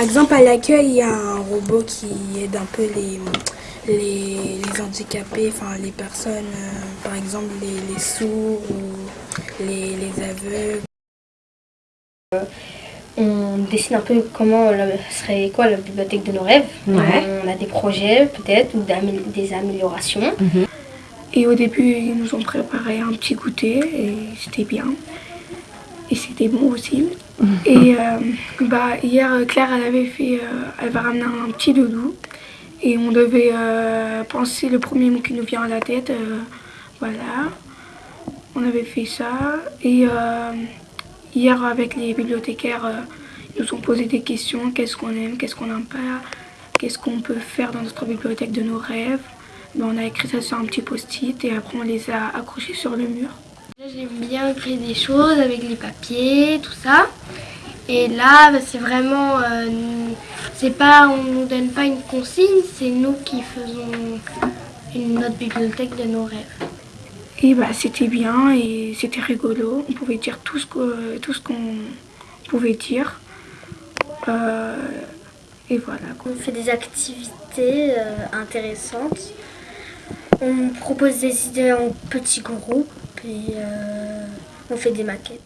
Par exemple, à l'accueil, il y a un robot qui aide un peu les, les, handicapés, enfin les personnes, euh, par exemple les, sourds ou les, aveugles. On dessine un peu comment serait quoi la bibliothèque de nos rêves. On a des projets peut-être ou des améliorations. Mhm. Et au début, ils nous ont préparé un petit goûter et c'était bien. Et c'était bon aussi. Mhm. Et euh, bah, hier, Claire, elle avait fait, euh, elle va ramener un petit doudou. Et on devait euh, penser le premier mot qui nous vient à la tête. voilà. On avait fait ça. Et hier, avec les bibliothécaires, ils nous ont posé des questions. Qu'est-ce qu'on aime, qu'est-ce qu'on n'aime pas, qu'est-ce qu'on peut faire dans notre bibliothèque de nos rêves. Ben, on a écrit ça sur un petit post-it et après on les a accrochés sur le mur. J'aime bien créer des choses avec les papiers, tout ça. Et là, ben, c'est vraiment, euh, c'est pas, on nous donne pas une consigne, c'est nous qui faisons une, notre bibliothèque de nos rêves. Et bah, c'était bien et c'était rigolo. On pouvait dire tout ce qu'on pouvait dire. Euh, et voilà. On fait des activités euh, intéressantes. On propose des idées en petits groupes et euh, on fait des maquettes.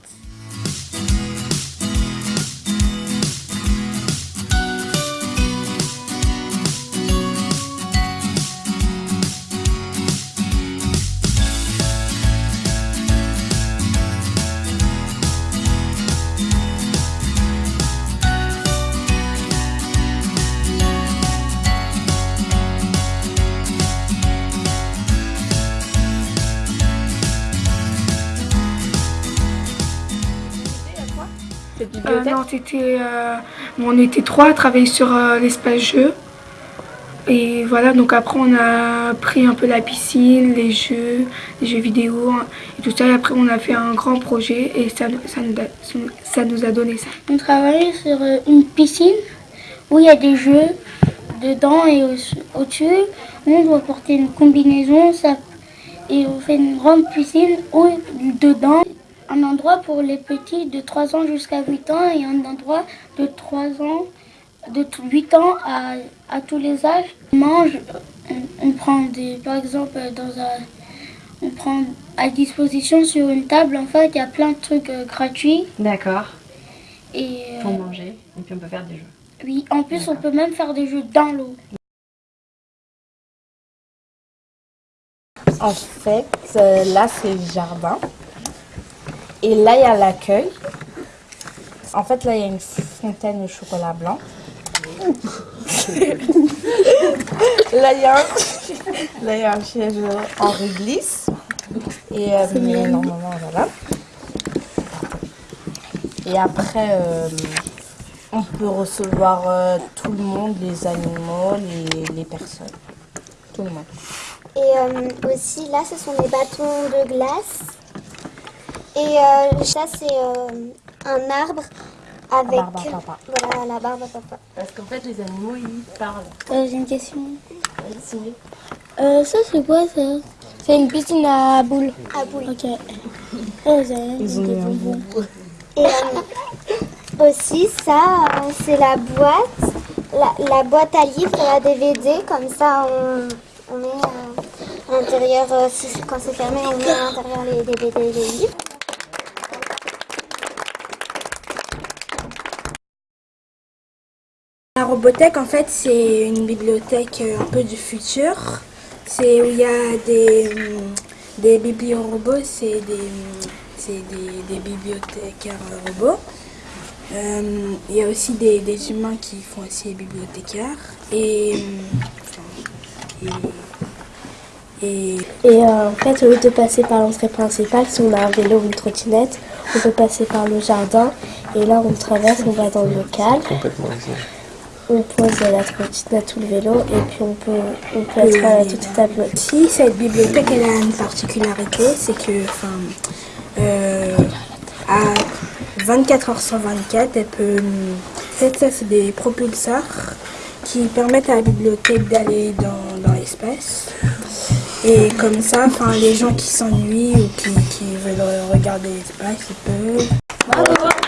Euh, non, euh, on était trois à travailler sur euh, l'espace jeu. Et voilà, donc après on a pris un peu la piscine, les jeux, les jeux vidéo hein, et tout ça. Et après on a fait un grand projet et ça, ça, nous, a, ça nous a donné ça. On travaille sur une piscine où il y a des jeux dedans et au-dessus. on doit porter une combinaison ça, et on fait une grande piscine où dedans un endroit pour les petits de 3 ans jusqu'à 8 ans et un endroit de 3 ans, de 8 ans à, à tous les âges. On mange, on, prend des, par exemple, dans un, on prend à disposition sur une table, en fait, il y a plein de trucs euh, gratuits. D'accord. Et pour euh, manger, et puis on peut faire des jeux. Oui, en plus on peut même faire des jeux dans l'eau. En fait, euh, là c'est le jardin. Et là, il y a l'accueil. En fait, là, il y a une fontaine au chocolat blanc. là, il y, a un... siège en réglisse. Et euh, mais normalement, voilà. Et après, euh, on peut recevoir euh, tout le monde, les animaux, les, les, personnes. Tout le monde. Et aussi, là, ce sont des bâtons de glace. Et euh, ça, c'est euh, un arbre avec... Barbe à papa. Voilà, la barbe à papa. Parce qu'en fait, les animaux, ils parlent. Euh, J'ai une question. Euh, ça, c'est quoi, ça? C'est une piscine à boules. À boules. Ok. Ils ont un Et euh, aussi, ça, c'est la boîte. La, la, boîte à livres et à DVD. Comme ça, on, on met à l'intérieur, quand c'est fermé, on met à l'intérieur les DVD et les livres. La Robothèque, en fait, c'est une bibliothèque euh, un peu du futur. C'est où il y a des, hum, des bibliorobots, c'est des, hum, des, des, bibliothécaires robots. Il y a aussi des, humains qui font aussi les bibliothécaires. Et, et, euh, en fait, au lieu de passer par l'entrée principale, si on a un vélo ou une trottinette, on peut passer par le jardin. Et là, on traverse, on va dans le local. Complètement on pose la trottinette ou le vélo et puis on peut, on peut être à toute tableau. Si cette bibliothèque elle a une particularité, c'est que enfin, euh, à 24 h sur 24, elle peut. Ça c'est des propulseurs qui permettent à la bibliothèque d'aller dans, dans l'espace. Et comme ça, enfin, les gens qui s'ennuient ou qui, qui veulent regarder l'espace, ils peuvent. Bravo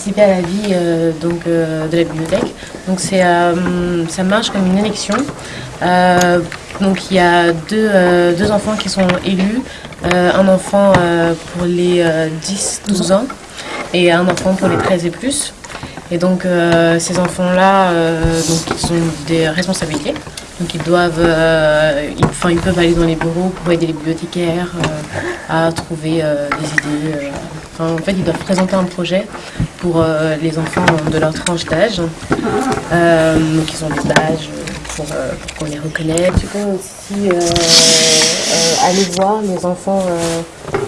participer à la vie euh, donc, euh, de la bibliothèque. Donc euh, ça marche comme une élection. Donc il y a deux, deux enfants qui sont élus, un enfant pour les 10-12 ans et un enfant pour les 13 et plus. Et donc ces enfants-là, ils ont des responsabilités. Donc ils doivent, euh, ils, enfin, ils peuvent aller dans les bureaux pour aider les bibliothécaires euh, à trouver euh, des idées. euh. Enfin, en fait, ils doivent présenter un projet pour euh, les enfants de leur tranche d'âge. Euh, donc ils ont des badges pour, euh, pour qu'on les reconnaisse. Tu peux aussi euh, euh, aller voir les enfants, euh,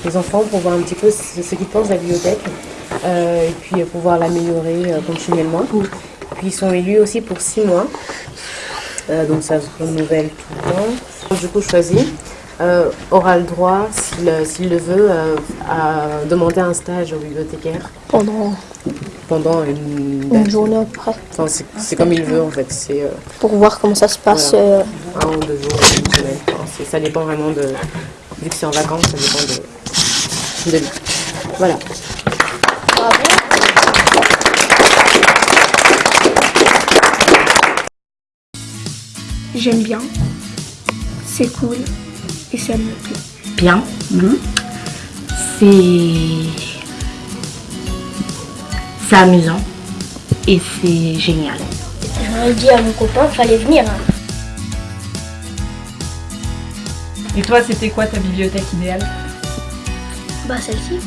les enfants pour voir un petit peu ce, ce qu'ils pensent de la bibliothèque euh, et puis euh, pouvoir l'améliorer euh, continuellement. Puis ils sont élus aussi pour six mois. Euh, donc ça se renouvelle tout le temps. Du coup, choisi euh, aura le droit, s'il s'il le veut, euh, à demander un stage au bibliothécaire Pendant pendant une, journée à peu près. Enfin, c'est comme il veut en fait. C'est euh, Pour voir comment ça se passe. Voilà. euh, un ou deux jours, une semaine. Enfin, ça dépend vraiment de. Vu que c'est en vacances, ça dépend de, de lui. Voilà. J'aime bien, c'est cool et ça me plaît. bien. Mhm. C'est c'est amusant et c'est génial. J'aurais dit à mon copain qu'il fallait venir. hein. Et toi, c'était quoi ta bibliothèque idéale? Bah celle-ci.